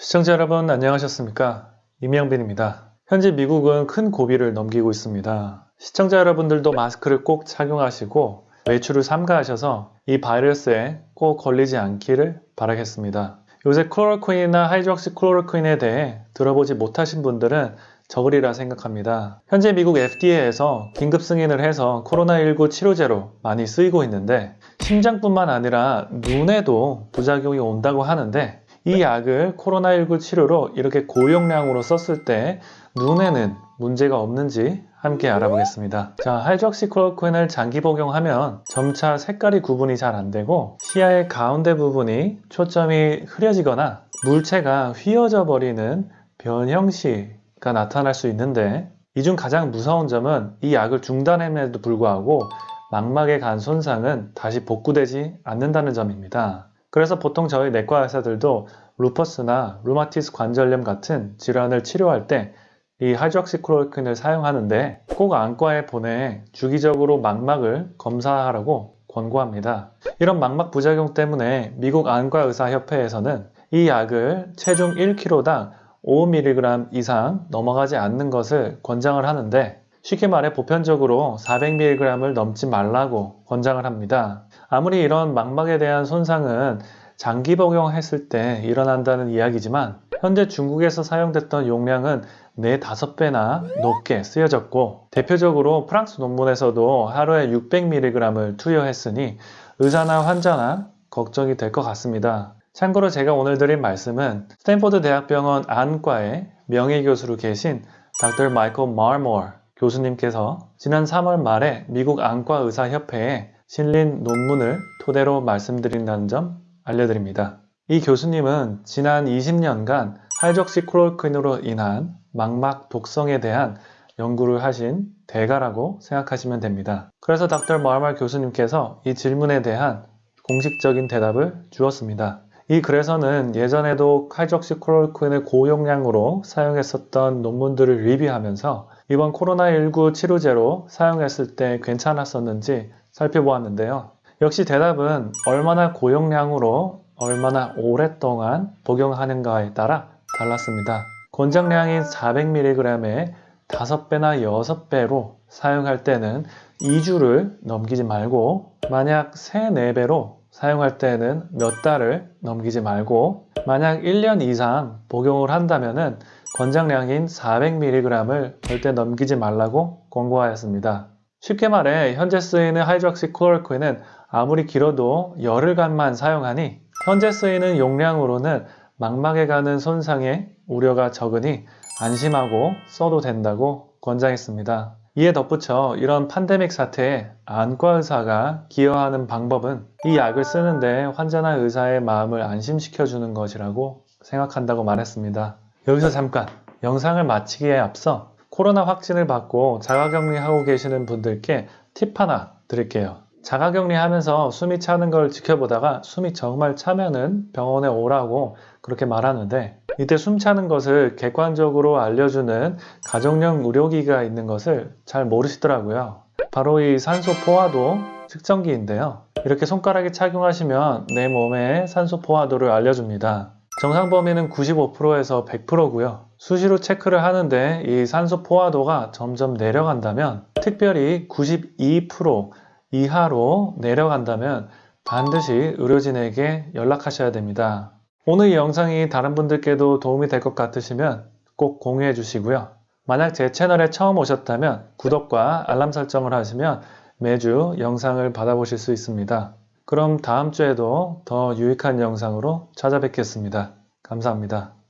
시청자 여러분 안녕하셨습니까? 이명빈입니다. 현재 미국은 큰 고비를 넘기고 있습니다. 시청자 여러분들도 마스크를 꼭 착용하시고 외출을 삼가하셔서 이 바이러스에 꼭 걸리지 않기를 바라겠습니다. 요새 클로로퀸이나 하이드록시 클로로퀸에 대해 들어보지 못하신 분들은 적으리라 생각합니다. 현재 미국 FDA에서 긴급 승인을 해서 코로나19 치료제로 많이 쓰이고 있는데 심장뿐만 아니라 눈에도 부작용이 온다고 하는데 이 약을 코로나19 치료로 이렇게 고용량으로 썼을 때 눈에는 문제가 없는지 함께 알아보겠습니다. 자, 하이드록시클로퀸을 장기 복용하면 점차 색깔이 구분이 잘 안되고 시야의 가운데 부분이 초점이 흐려지거나 물체가 휘어져 버리는 변형시가 나타날 수 있는데 이 중 가장 무서운 점은 이 약을 중단함에도 불구하고 망막에 간 손상은 다시 복구되지 않는다는 점입니다. 그래서 보통 저희 내과 의사들도 루퍼스나 루마티스 관절염 같은 질환을 치료할 때 이 하이드록시클로로퀸을 사용하는데 꼭 안과에 보내 주기적으로 망막을 검사하라고 권고합니다. 이런 망막 부작용 때문에 미국 안과의사협회에서는 이 약을 체중 1kg당 5mg 이상 넘어가지 않는 것을 권장을 하는데 쉽게 말해 보편적으로 400mg을 넘지 말라고 권장을 합니다. 아무리 이런 망막에 대한 손상은 장기 복용했을 때 일어난다는 이야기지만 현재 중국에서 사용됐던 용량은 4, 5배나 높게 쓰여졌고 대표적으로 프랑스 논문에서도 하루에 600mg을 투여했으니 의사나 환자나 걱정이 될 것 같습니다. 참고로 제가 오늘 드린 말씀은 스탠포드 대학병원 안과의 명예교수로 계신 Dr. 마이클 마르모어 교수님께서 지난 3월 말에 미국 안과의사협회에 실린 논문을 토대로 말씀드린다는 점 알려드립니다. 이 교수님은 지난 20년간 하이적시 클로퀸으로 인한 망막 독성에 대한 연구를 하신 대가라고 생각하시면 됩니다. 그래서 닥터 마르말 교수님께서 이 질문에 대한 공식적인 대답을 주었습니다. 이 글에서는 예전에도 하이적시 클로퀸을 고용량으로 사용했었던 논문들을 리뷰하면서 이번 코로나19 치료제로 사용했을 때 괜찮았었는지 살펴보았는데요. 역시 대답은 얼마나 고용량으로 얼마나 오랫동안 복용하는가에 따라 달랐습니다. 권장량인 400mg에 5배나 6배로 사용할 때는 2주를 넘기지 말고 만약 3, 4배로 사용할 때는 몇 달을 넘기지 말고 만약 1년 이상 복용을 한다면 권장량인 400mg을 절대 넘기지 말라고 권고하였습니다. 쉽게 말해 현재 쓰이는 하이드록시클로로퀸은 아무리 길어도 열흘간만 사용하니 현재 쓰이는 용량으로는 망막에 가는 손상의 우려가 적으니 안심하고 써도 된다고 권장했습니다. 이에 덧붙여 이런 판데믹 사태에 안과 의사가 기여하는 방법은 이 약을 쓰는데 환자나 의사의 마음을 안심시켜 주는 것이라고 생각한다고 말했습니다. 여기서 잠깐 영상을 마치기에 앞서 코로나 확진을 받고 자가격리하고 계시는 분들께 팁 하나 드릴게요. 자가격리 하면서 숨이 차는 걸 지켜보다가 숨이 정말 차면은 병원에 오라고 그렇게 말하는데 이때 숨 차는 것을 객관적으로 알려주는 가정용 의료기가 있는 것을 잘 모르시더라고요. 바로 이 산소 포화도 측정기인데요. 이렇게 손가락에 착용하시면 내 몸의 산소 포화도를 알려줍니다. 정상 범위는 95%에서 100%고요. 수시로 체크를 하는데 이 산소 포화도가 점점 내려간다면 특별히 92% 이하로 내려간다면 반드시 의료진에게 연락하셔야 됩니다. 오늘 이 영상이 다른 분들께도 도움이 될 것 같으시면 꼭 공유해 주시고요. 만약 제 채널에 처음 오셨다면 구독과 알람 설정을 하시면 매주 영상을 받아보실 수 있습니다. 그럼 다음 주에도 더 유익한 영상으로 찾아뵙겠습니다. 감사합니다.